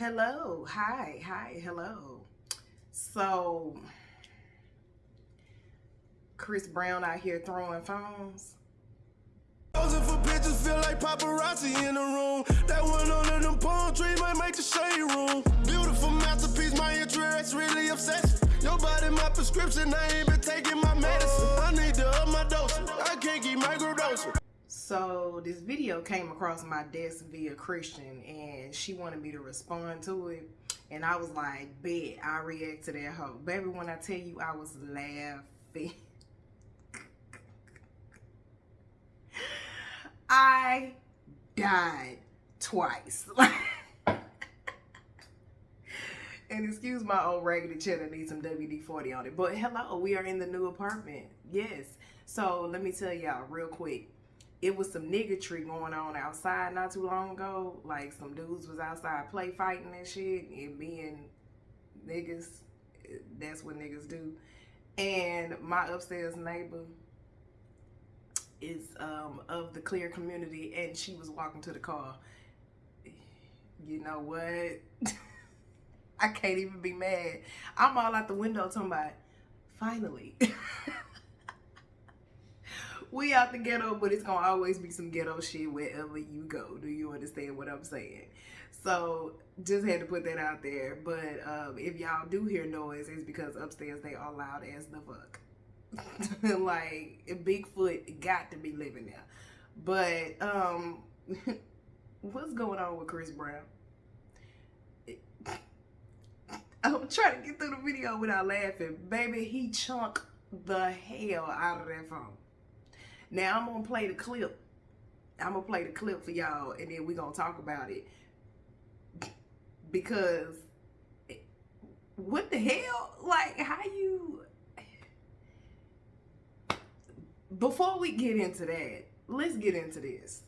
Hello, hi, hi, hello. So, Chris Brown out here throwing phones. Posing for pictures feel like paparazzi in the room. That one under them palm trees might make the shade room. Beautiful masterpiece, my interest really obsession. Your body, my prescription, I ain't been taking my medicine. I need to up my dosage. I can't keep microdosing. So this video came across my desk via Christian and she wanted me to respond to it. And I was like, bet I react to that hoe. Baby, when I tell you I was laughing. I died twice. and excuse my old raggedy cheddar need some WD-40 on it. But hello, we are in the new apartment. Yes. So let me tell y'all real quick. It was some niggatry going on outside not too long ago. Like some dudes was outside play fighting and shit. And being niggas, that's what niggas do. And my upstairs neighbor is um, of the clear community and she was walking to the car. You know what? I can't even be mad. I'm all out the window talking about, finally. we out the ghetto, but it's gonna always be some ghetto shit wherever you go. Do you understand what I'm saying? So just had to put that out there. But um, if y'all do hear noise, it's because upstairs they are loud as the fuck. like Bigfoot got to be living there. But um what's going on with Chris Brown? I'm trying to get through the video without laughing. Baby, he chunk the hell out of that phone. Now I'm gonna play the clip. I'm gonna play the clip for y'all and then we're gonna talk about it. Because what the hell? Like how you before we get into that, let's get into this.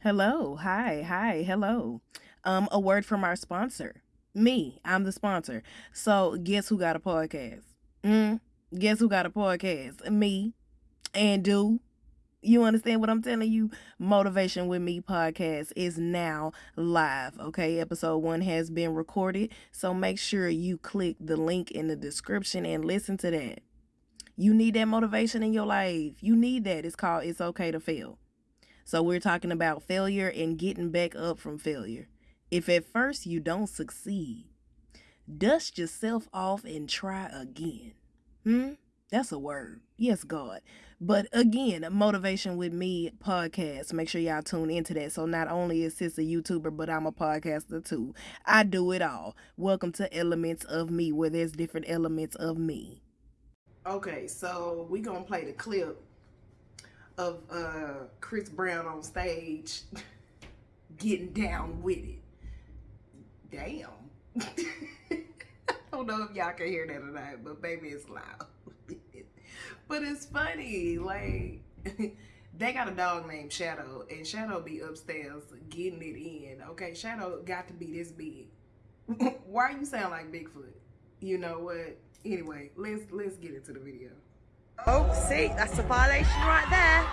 Hello, hi, hi, hello. Um, a word from our sponsor. Me, I'm the sponsor. So guess who got a podcast? Mm, guess who got a podcast? Me. And do you understand what I'm telling you? Motivation with Me podcast is now live. Okay, episode one has been recorded. So make sure you click the link in the description and listen to that. You need that motivation in your life. You need that. It's called It's Okay to Fail. So we're talking about failure and getting back up from failure. If at first you don't succeed, dust yourself off and try again. Hmm? That's a word. Yes, God. But again, a Motivation with Me podcast. Make sure y'all tune into that. So not only is this a YouTuber, but I'm a podcaster too. I do it all. Welcome to Elements of Me, where there's different elements of me. Okay, so we gonna play the clip of uh, Chris Brown on stage getting down with it. Damn. I don't know if y'all can hear that or not, but baby, it's loud. But it's funny. Like, they got a dog named Shadow, and Shadow be upstairs getting it in. Okay, Shadow got to be this big. Why you sound like Bigfoot? You know what? Anyway, let's let's get into the video. Oh, see, that's a violation right there.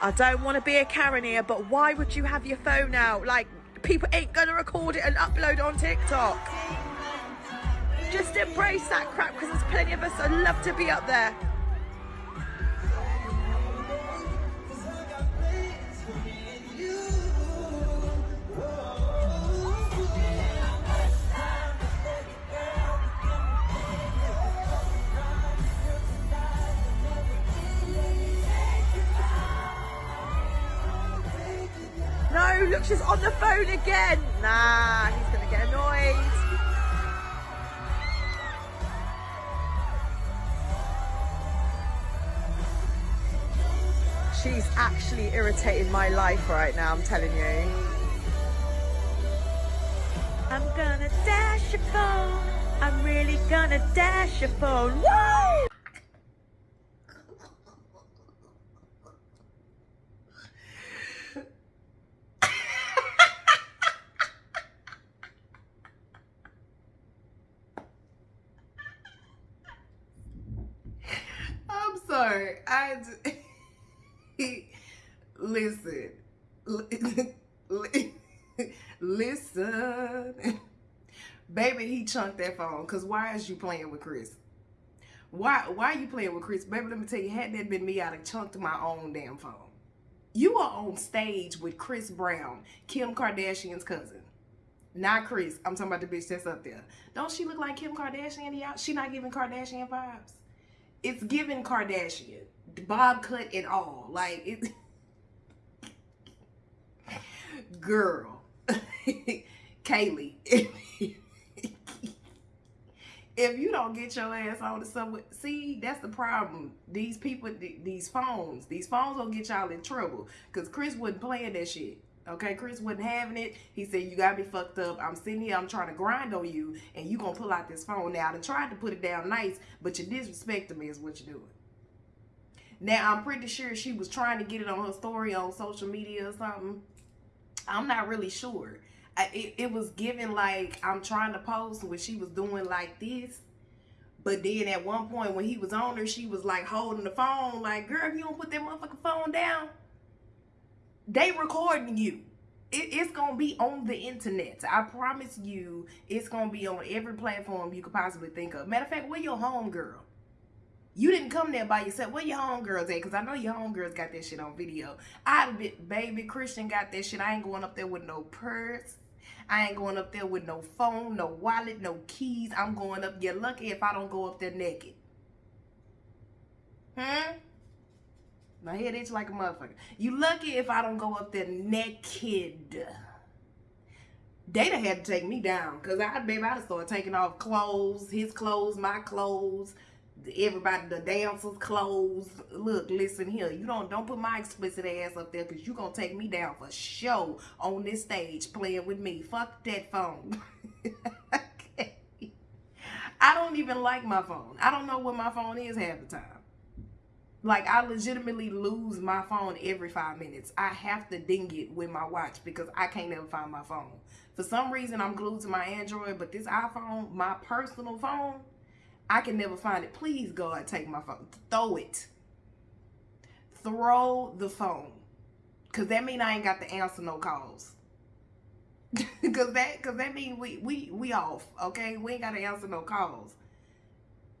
I don't want to be a Karen here, but why would you have your phone out? Like, people ain't to record it and upload on TikTok. Just embrace that crap because there's plenty of us that love to be up there. No, look, she's on the phone again. Nah, actually irritating my life right now, I'm telling you. I'm gonna dash your phone. I'm really gonna dash your phone. Woo! I'm sorry. I listen. Listen. Baby, he chunked that phone. Cause why is you playing with Chris? Why why are you playing with Chris? Baby, let me tell you, had that been me, I'd have chunked my own damn phone. You are on stage with Chris Brown, Kim Kardashian's cousin. Not Chris. I'm talking about the bitch that's up there. Don't she look like Kim Kardashian? Y'all? She not giving Kardashian vibes. It's giving Kardashian. Bob cut and all. Like it Girl. Kaylee. if you don't get your ass on the subway, see, that's the problem. These people, these phones, these phones will get y'all in trouble. Because Chris wasn't playing that shit. Okay, Chris wasn't having it. He said, you got me fucked up. I'm sitting here, I'm trying to grind on you, and you gonna pull out this phone. Now, I tried to put it down nice, but you disrespecting me is what you're doing. Now, I'm pretty sure she was trying to get it on her story on social media or something. I'm not really sure. I, it, it was given like I'm trying to post when she was doing like this. But then at one point when he was on her, she was like holding the phone, like, girl, if you don't put that motherfucking phone down, they recording you. It, it's gonna be on the internet. I promise you, it's gonna be on every platform you could possibly think of. Matter of fact, where your home girl? You didn't come there by yourself. Where your homegirls at? Because I know your homegirls got that shit on video. I baby Christian got that shit. I ain't going up there with no purse. I ain't going up there with no phone, no wallet, no keys. I'm going up. You're lucky if I don't go up there naked. Hmm? My head itch like a motherfucker. You lucky if I don't go up there naked. Data had to take me down. Because I, baby, I'd start taking off clothes, his clothes, my clothes everybody the dancers clothes. Look listen here. You don't don't put my explicit ass up there because you gonna take me down for show on this stage playing with me. Fuck that phone. Okay. i don't even like my phone. I don't know what my phone is half the time. Like i legitimately lose my phone every five minutes. I have to ding it with my watch because i can't ever find my phone. For some reason i'm glued to my android but this iphone my personal phone I can never find it. Please, God, take my phone. Throw it. Throw the phone. Cause that mean I ain't got to answer no calls. cause that that mean we we we off, okay? We ain't gotta answer no calls.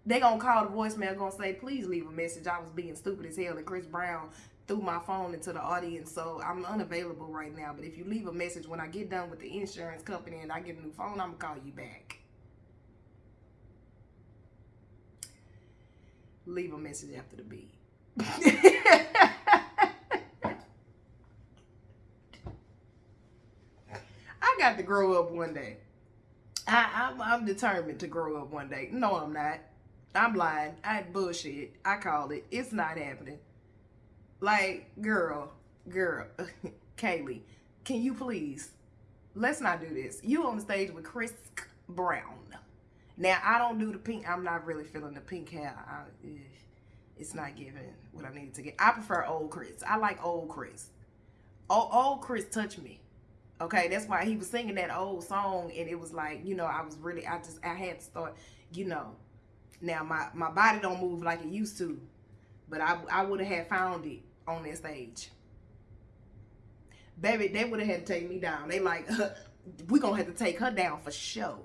They gonna call the voicemail gonna say, please leave a message. I was being stupid as hell and Chris Brown threw my phone into the audience, so I'm unavailable right now. But if you leave a message when I get done with the insurance company and I get a new phone, I'm gonna call you back. Leave a message after the beep. I got to grow up one day. I, I'm, I'm determined to grow up one day. No, I'm not. I'm lying. I bullshit. I called it. It's not happening. Like, girl, girl, Kaylee, can you please, let's not do this. You on the stage with Chris Brown. Now, I don't do the pink. I'm not really feeling the pink hair. I, eh, it's not giving what I needed to get. I prefer old Chris. I like old Chris. Old, old Chris touched me. Okay, that's why he was singing that old song, and it was like, you know, I was really, I just, I had to start, you know. Now, my, my body don't move like it used to, but I, I would have had found it on that stage. Baby, they would have had to take me down. They like, we gonna have to take her down for show.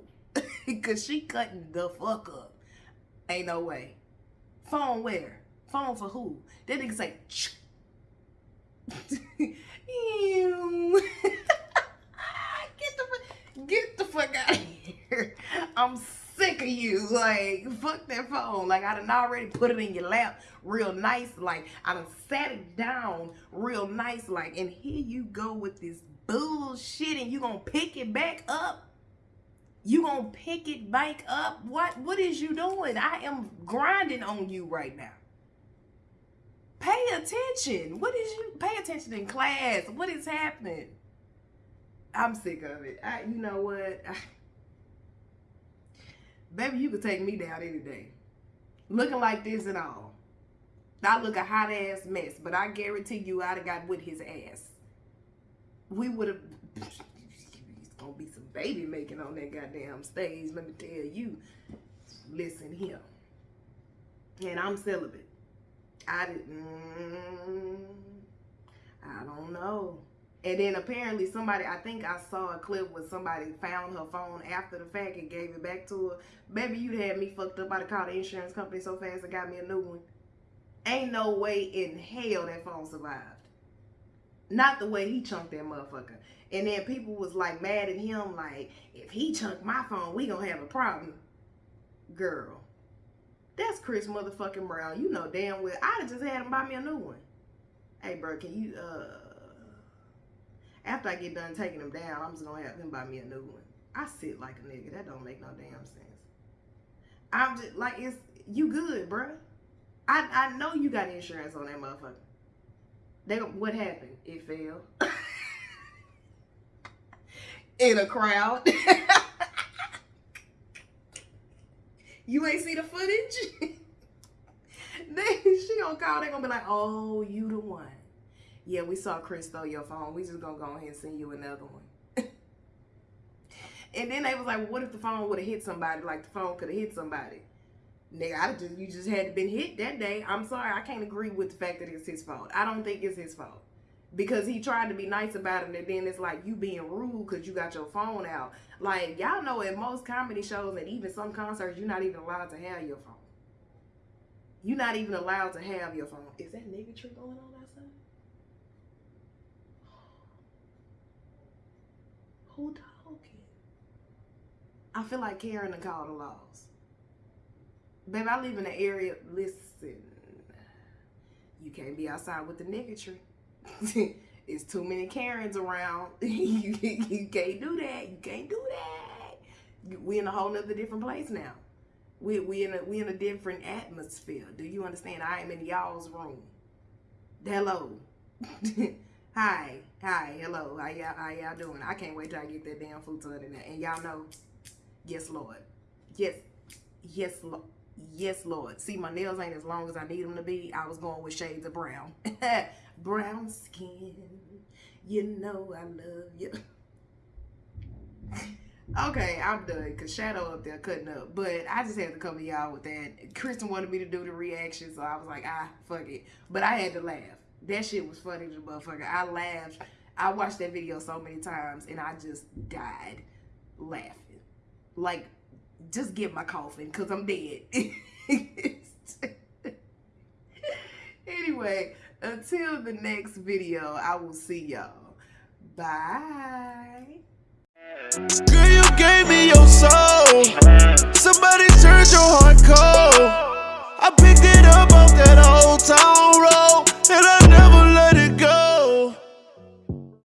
Cause she cutting the fuck up. Ain't no way. Phone where? Phone for who? That nigga say, Ew. get the get the fuck out of here. I'm sick of you. Like, fuck that phone. Like, I done already put it in your lap real nice. Like, I done sat it down real nice. Like, and here you go with this bullshit and you gonna pick it back up you gonna pick it back up? What what is you doing? I am grinding on you right now. Pay attention. What is you pay attention in class? What is happening? I'm sick of it. I, you know what? Baby, you could take me down any day. Looking like this and all. I look a hot ass mess, but I guarantee you I'd have got with his ass. We would have gonna be some baby making on that goddamn stage. Let me tell you. Listen here. And I'm celibate. I didn't. Mm, I don't know. And then apparently somebody, I think I saw a clip where somebody found her phone after the fact and gave it back to her. Baby, you'd had me fucked up. I'd have called the insurance company so fast and got me a new one. Ain't no way in hell that phone survived. Not the way he chunked that motherfucker. And then people was like mad at him, like, if he chunked my phone, we gonna have a problem. Girl, that's Chris motherfucking Brown. You know damn well. I'd have just had him buy me a new one. Hey, bro, can you, uh, after I get done taking him down, I'm just gonna have him buy me a new one. I sit like a nigga. That don't make no damn sense. I'm just like it's you good, bruh. I I know you got insurance on that motherfucker. They what happened? It fell. In a crowd. you ain't see the footage? they, she gonna call, they gonna be like, oh, you the one yeah, we saw Chris stole your phone. We just gonna go ahead and send you another one. and then they was like, well, what if the phone would have hit somebody? Like the phone could have hit somebody. Nigga, I just you just had been hit that day. I'm sorry, I can't agree with the fact that it's his fault. I don't think it's his fault. Because he tried to be nice about it, and then it's like you being rude because you got your phone out. Like y'all know, at most comedy shows and even some concerts, you're not even allowed to have your phone. You're not even allowed to have your phone. Is that nigga going on outside? Who talking? I feel like Karen and call the laws. Babe, I live in an area, listen, you can't be outside with the nigga tree. it's too many Karens around. you, you can't do that. You can't do that. We in a whole nother different place now. We we in a we in a different atmosphere. Do you understand? I am in y'all's room. Hello. Hi, hi, hello, how y'all, how y'all doing? I can't wait till I get that damn futon in there. And y'all know, yes, Lord. Yes, yes, Lord. Yes, Lord. See, my nails ain't as long as I need them to be. I was going with shades of brown. brown skin. You know I love you. okay, I'm done. Because Shadow up there cutting up. But I just had to come to y'all with that. Kristen wanted me to do the reaction, so I was like, ah, fuck it. But I had to laugh. That shit was funny motherfucker. I laughed. I watched that video so many times and I just died laughing. Like, just get my coffin because I'm dead. anyway, until the next video, I will see y'all. Bye. Girl, you gave me your soul. Somebody turned your heart cold. I picked it up off that old time.